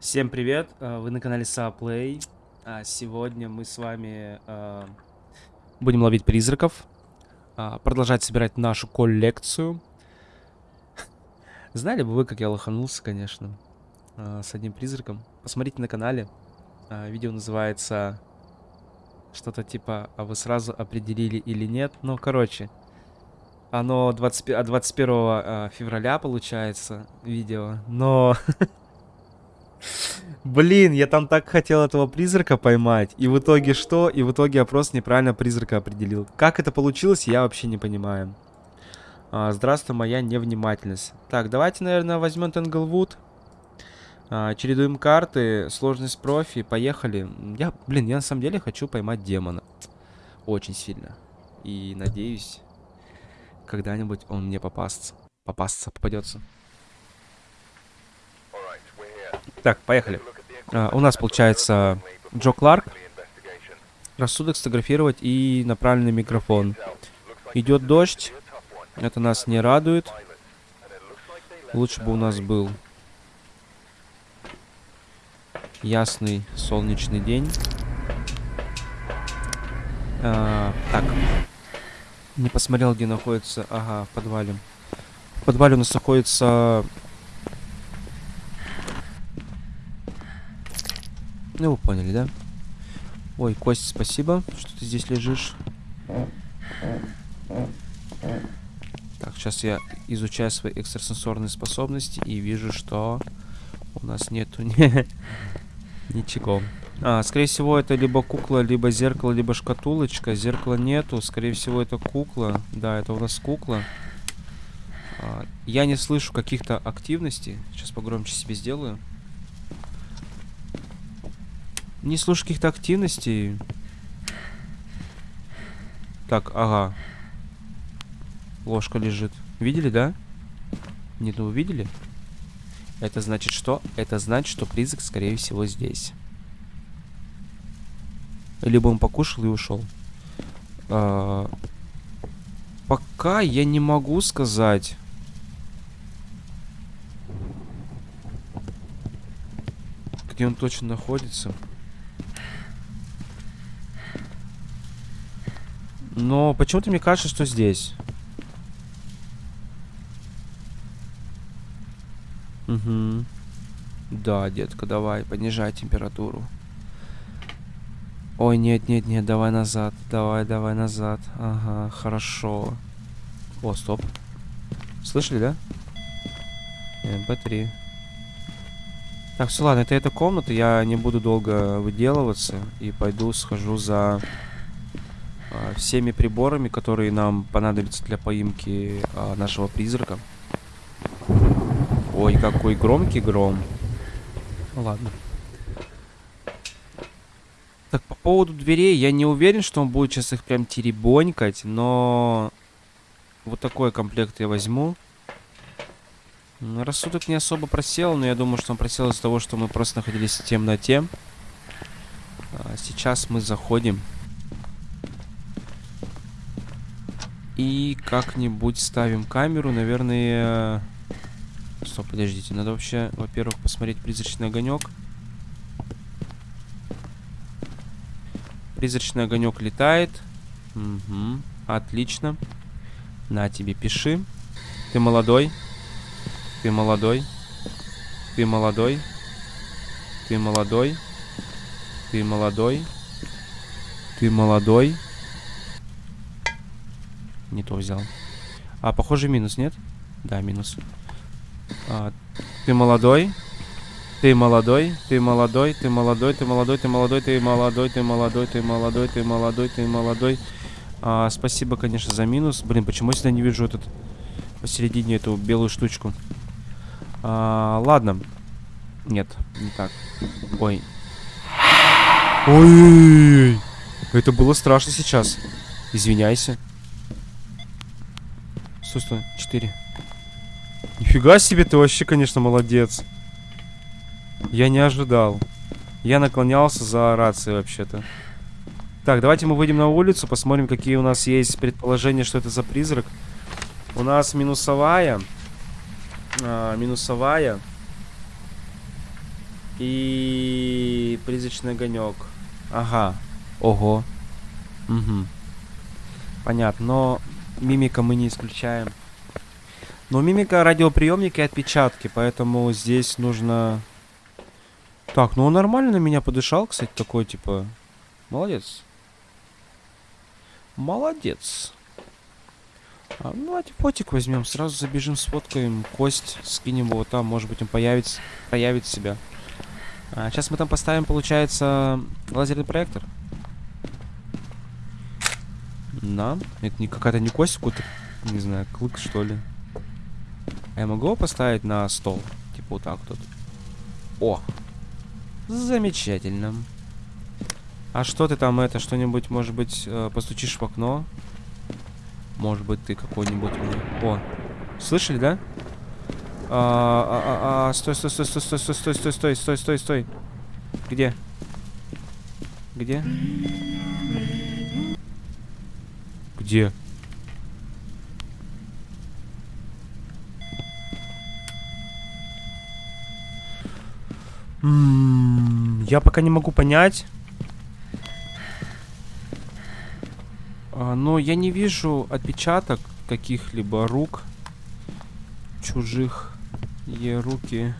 Всем привет! э, Вы на канале Саплей. А Сегодня мы с вами э, будем ловить призраков, а, продолжать собирать нашу коллекцию. Знали бы вы, как я лоханулся, конечно, э, с одним призраком. Посмотрите на канале. А, Видео называется что-то типа «А вы сразу определили или нет?» Ну, короче, оно 20, от 21 э, февраля получается видео, но... Блин, я там так хотел этого призрака поймать. И в итоге что? И в итоге я просто неправильно призрака определил. Как это получилось, я вообще не понимаю. А, здравствуй, моя невнимательность. Так, давайте, наверное, возьмем Тенглвуд. А, чередуем карты, сложность профи, поехали. Я, блин, я на самом деле хочу поймать демона. Очень сильно. И надеюсь, когда-нибудь он мне попастся. Попастся, попадется. Так, поехали. А, у нас получается Джо Кларк, рассудок сфотографировать и направленный микрофон. Идет дождь, это нас не радует. Лучше бы у нас был ясный солнечный день. А, так, не посмотрел, где находится. Ага, в подвале. В подвале у нас находится Ну, вы поняли, да? Ой, Кость, спасибо, что ты здесь лежишь. Так, сейчас я изучаю свои экстрасенсорные способности и вижу, что у нас нету ни... ничего. А, скорее всего, это либо кукла, либо зеркало, либо шкатулочка. Зеркала нету, скорее всего, это кукла. Да, это у нас кукла. А, я не слышу каких-то активностей. Сейчас погромче себе сделаю. Не слышу каких-то активностей. Так, ага. Ложка лежит. Видели, да? Нет, ну увидели? Это значит что? Это значит, что призрак, скорее всего, здесь. Либо он покушал и ушел. А, пока я не могу сказать. Где он точно находится. Но почему-то мне кажется, что здесь. Угу. Да, детка, давай, понижай температуру. Ой, нет, нет, нет, давай назад. Давай, давай назад. Ага, хорошо. О, стоп. Слышали, да? MP3. Так, все, ладно, это эта комната. Я не буду долго выделываться. И пойду схожу за всеми приборами, которые нам понадобятся для поимки а, нашего призрака. Ой, какой громкий гром. Ну ладно. Так, по поводу дверей, я не уверен, что он будет сейчас их прям теребонькать, но... Вот такой комплект я возьму. Рассудок не особо просел, но я думаю, что он просел из-за того, что мы просто находились в темноте. А, сейчас мы заходим. И как-нибудь ставим камеру, наверное... Стоп, подождите, надо вообще, во-первых, посмотреть призрачный огонек. Призрачный огонек летает. Угу, отлично. На тебе, пиши. Ты молодой. Ты молодой. Ты молодой. Ты молодой. Ты молодой. Ты молодой. Не то взял. А, похоже, минус, нет? Да, минус. А, ты молодой. Ты молодой, ты молодой, ты молодой, ты молодой, ты молодой, ты молодой, ты молодой, ты молодой, ты молодой, ты молодой. А, спасибо, конечно, за минус. Блин, почему я всегда не вижу этот посередине эту белую штучку? А, ладно. Нет, не так. Ой. Ой, это было страшно сейчас. Извиняйся. Стой, стой, 4. Нифига себе, ты вообще, конечно, молодец. Я не ожидал. Я наклонялся за рацией вообще-то. Так, давайте мы выйдем на улицу, посмотрим, какие у нас есть предположения, что это за призрак. У нас минусовая. А, минусовая. И призрачный огонек. Ага. Ого. Угу. Понятно. Но мимика мы не исключаем. Но мимика радиоприемника и отпечатки, поэтому здесь нужно... Так, ну он нормально на меня подышал, кстати, такой, типа... Молодец. Молодец. А, ну, давайте фотик возьмем, сразу забежим, сфоткаем кость, скинем его там, может быть он появится, проявит себя. А, сейчас мы там поставим, получается, лазерный проектор. Да, это не какая-то не кость, какой-то, не знаю, клык что ли. А я могу его поставить на стол? Типа вот так тут. О! Замечательно. А что ты там это, что-нибудь, может быть, э, постучишь в окно? Может быть, ты какой-нибудь... О, слышали, да? А, а, а, а, стой, стой, стой, стой, стой, стой, стой, стой, стой, стой, стой, стой. Где? Где? Где? М -м, я пока не могу понять. А, но я не вижу отпечаток каких-либо рук чужих. Е руки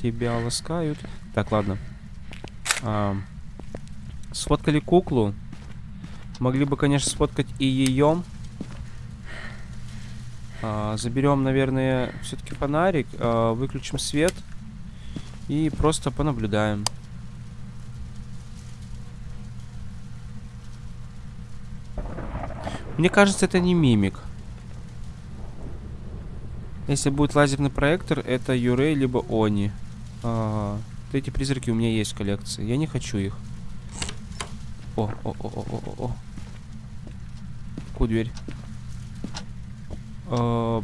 тебя ласкают. Так, ладно. А, сфоткали куклу. Могли бы, конечно, сфоткать и ее. А, заберем, наверное, все-таки фонарик. А, выключим свет. И просто понаблюдаем. Мне кажется, это не мимик. Если будет лазерный проектор, это Юрей либо Они. А, вот эти призраки у меня есть в коллекции. Я не хочу их. О, о, о, о, о, о, Ку дверь. -б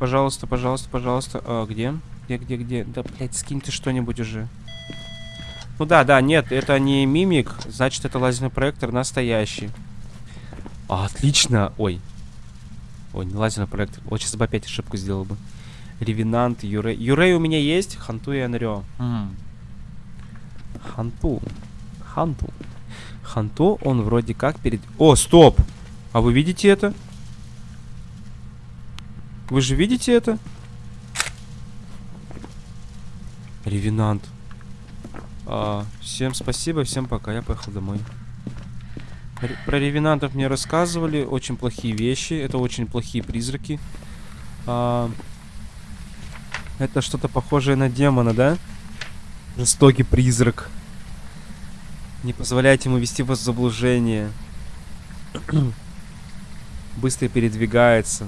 Пожалуйста, пожалуйста, пожалуйста. А, где? Где, где, где? Да, блядь, скинь ты что-нибудь уже. Ну да, да, нет, это не мимик, значит, это лазерный проектор настоящий. А, отлично. Ой. Ой, не лазерный проектор. Вот сейчас бы опять ошибку сделал бы. Ревенант, Юрей. Юрей у меня есть, Ханту и Анрё. Ханту. Ханту. Ханту, он вроде как перед... О, стоп! А вы видите это? Вы же видите это? Ревенант. А, всем спасибо, всем пока. Я поехал домой. Про ревенантов мне рассказывали. Очень плохие вещи. Это очень плохие призраки. А, это что-то похожее на демона, да? Жестокий призрак. Не позволяйте ему вести вас в заблуждение. Быстро передвигается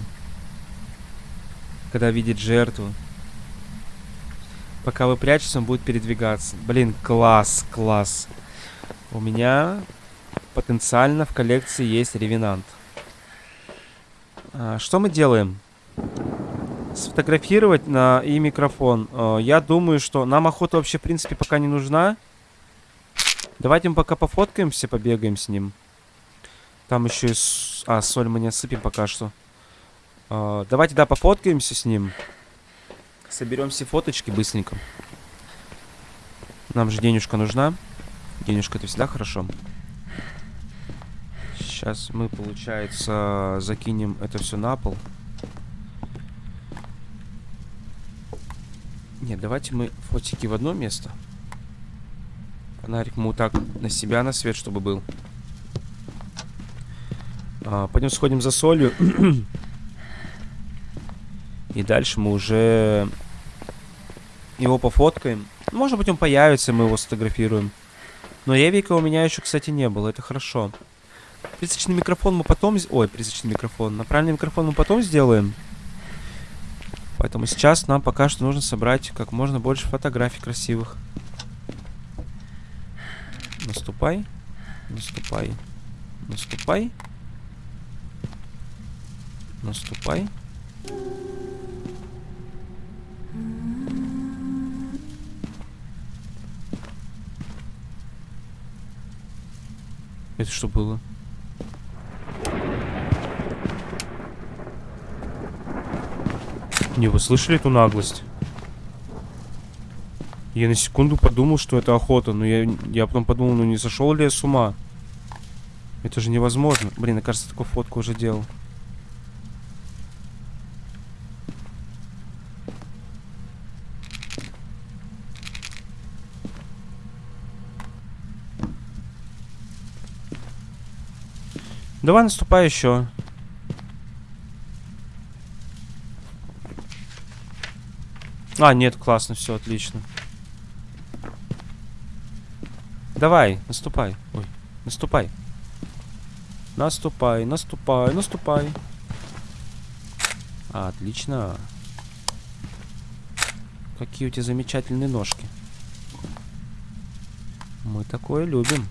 когда видит жертву. Пока вы прячетесь, он будет передвигаться. Блин, класс, класс. У меня потенциально в коллекции есть ревенант. А, что мы делаем? Сфотографировать на и микрофон. А, я думаю, что нам охота вообще, в принципе, пока не нужна. Давайте мы пока пофоткаемся, побегаем с ним. Там еще и... С... А, соль мы не осыпем пока что. Uh, давайте, да, пофоткаемся с ним. Соберем все фоточки быстренько. Нам же денежка нужна. Денежка это всегда хорошо. Сейчас мы, получается, закинем это все на пол. Нет, давайте мы фотики в одно место. Фонарик мы вот так на себя, на свет, чтобы был. А, пойдем сходим за солью. И дальше мы уже его пофоткаем. Может быть, он появится, мы его сфотографируем. Но Евика у меня еще, кстати, не было. Это хорошо. Призрачный микрофон мы потом... Ой, призрачный микрофон. Направленный микрофон мы потом сделаем. Поэтому сейчас нам пока что нужно собрать как можно больше фотографий красивых. Наступай. Наступай. Наступай. Наступай. Это что было? Не, вы слышали эту наглость? Я на секунду подумал, что это охота, но я, я потом подумал, ну не сошел ли я с ума? Это же невозможно. Блин, я кажется, такую фотку уже делал. Давай наступай еще. А, нет, классно, все отлично. Давай, наступай. Ой, наступай. Наступай, наступай, наступай. А, отлично. Какие у тебя замечательные ножки. Мы такое любим.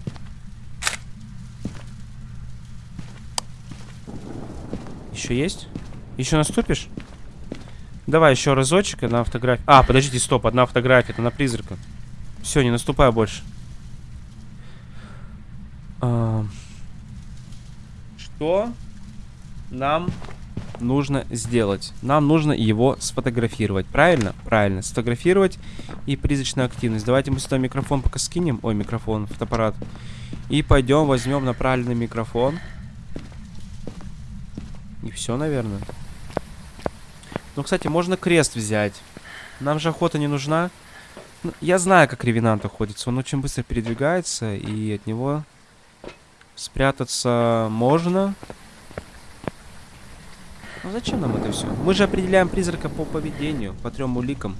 Еще есть? Еще наступишь? Давай еще разочек на фотографию. А, подождите, стоп, одна фотография, это на призрака. Все, не наступай больше. Что нам нужно сделать? Нам нужно его сфотографировать, правильно? Правильно, сфотографировать и призрачная активность. Давайте мы сюда микрофон пока скинем. Ой, микрофон, фотоаппарат. И пойдем возьмем направленный микрофон. И все, наверное. Ну, кстати, можно крест взять. Нам же охота не нужна. Ну, я знаю, как ревенант охотится. Он очень быстро передвигается, и от него спрятаться можно. Ну, зачем нам это все? Мы же определяем призрака по поведению, по трем уликам.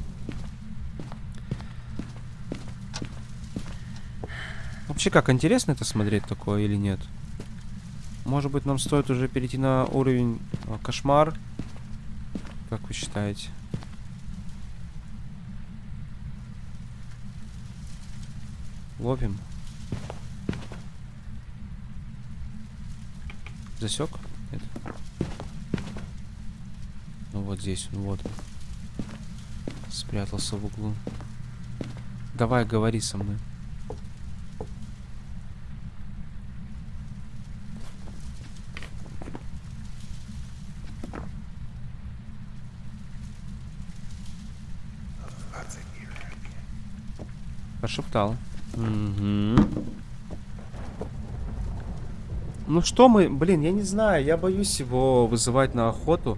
Вообще, как, интересно это смотреть такое или нет? Может быть, нам стоит уже перейти на уровень а, кошмар? Как вы считаете? Ловим. Засек? Нет. Ну вот здесь, ну вот. Спрятался в углу. Давай, говори со мной. Пошептал. Угу. Ну что мы... Блин, я не знаю. Я боюсь его вызывать на охоту.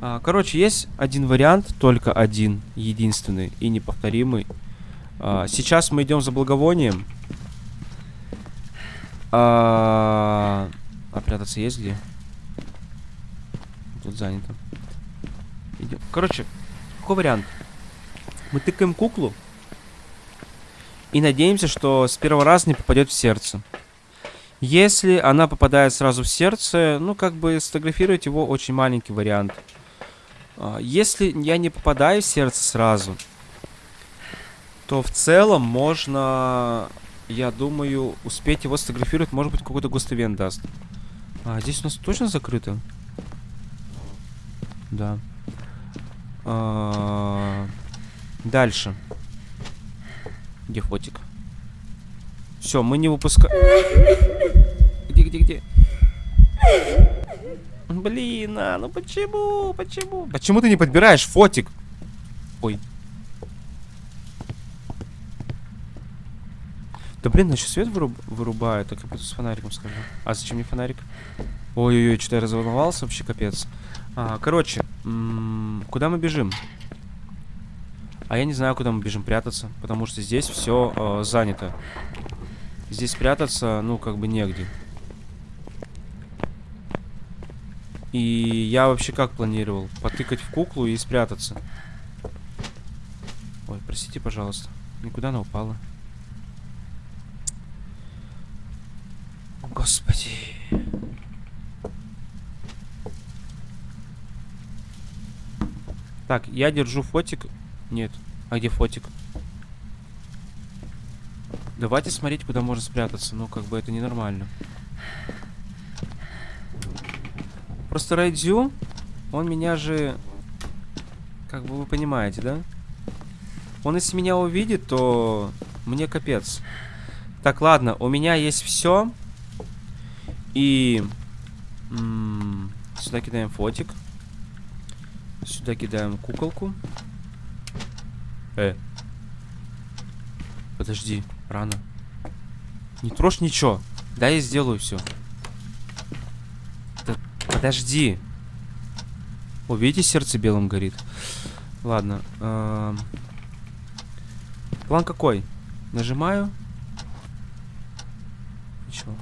А, короче, есть один вариант. Только один. Единственный и неповторимый. А, сейчас мы идем за благовонием. А, а прятаться есть где? Тут занято. Идем. Короче, какой вариант? Мы тыкаем куклу. И надеемся, что с первого раза не попадет в сердце. Если она попадает сразу в сердце, ну, как бы сфотографировать его очень маленький вариант. А, если я не попадаю в сердце сразу, то в целом можно, я думаю, успеть его сфотографировать. Может быть, какой-то гостовен даст. А, здесь у нас точно закрыто? Да. А, дальше. Где фотик? Все, мы не выпускаем. Где, где, где? Блин, а, ну почему? Почему? Почему ты не подбираешь фотик? Ой. Да блин, еще свет выруб вырубает, так я с фонариком скажу. А зачем мне фонарик? Ой-ой-ой, что-то я разволновался, вообще капец. А, короче, куда мы бежим? А я не знаю, куда мы бежим прятаться, потому что здесь все э, занято. Здесь прятаться, ну, как бы негде. И я вообще как планировал? Потыкать в куклу и спрятаться. Ой, простите, пожалуйста. Никуда она упала. Господи. Так, я держу фотик нет. А где фотик? Давайте смотреть, куда можно спрятаться. Ну, как бы это ненормально. Просто Райдзю, он меня же... Как бы вы понимаете, да? Он если меня увидит, то мне капец. Так, ладно, у меня есть все. И... сюда кидаем фотик. Сюда кидаем куколку. Э. Подожди, рано. Не трожь ничего. Да, я сделаю все. Да, подожди. О, видите, сердце белым горит. Ладно. эм. План какой? Нажимаю. Ничего.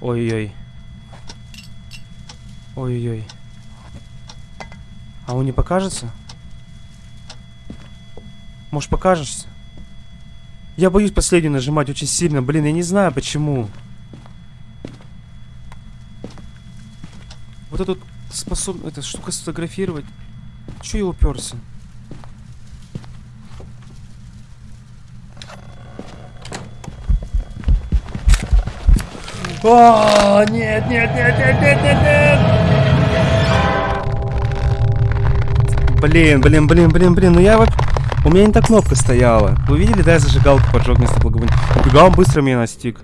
Ой-ой-ой. Ой-ой-ой. А он не покажется? Может покажешься? Я боюсь последнюю нажимать очень сильно. Блин, я не знаю почему. Вот эту способ... Эта штука сфотографировать. Че я уперся? О, нет, нет, нет, нет, нет, нет, нет! Блин, блин, блин, блин, блин, ну я вот... У меня не та кнопка стояла. Вы видели, да, я зажигалку поджег вместо благовония? Убегал, он быстро меня настиг.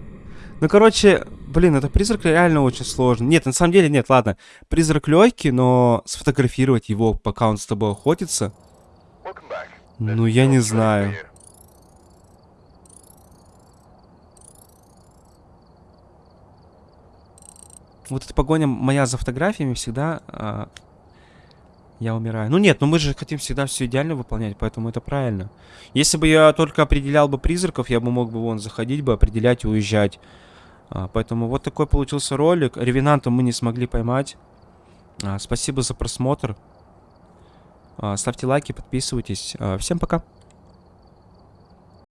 Ну, короче, блин, это призрак реально очень сложно. Нет, на самом деле, нет, ладно. Призрак легкий, но сфотографировать его, пока он с тобой охотится... Ну, я не знаю. Вот эта погоня моя за фотографиями всегда... а, я умираю. Ну нет, ну мы же хотим всегда все идеально выполнять, поэтому это правильно. Если бы я только определял бы призраков, я бы мог бы вон заходить бы, определять и уезжать. А, поэтому вот такой получился ролик. Ревенанта мы не смогли поймать. А, спасибо за просмотр. А, ставьте лайки, подписывайтесь. А, всем пока.